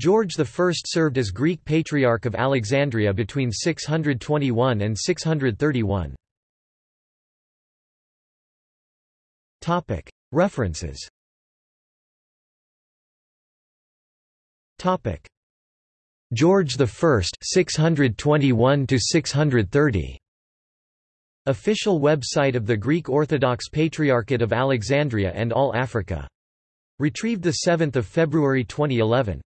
George I served as Greek Patriarch of Alexandria between 621 and 631. References George I 621 630 Official website of the Greek Orthodox Patriarchate of Alexandria and All Africa. Retrieved 7 February 2011.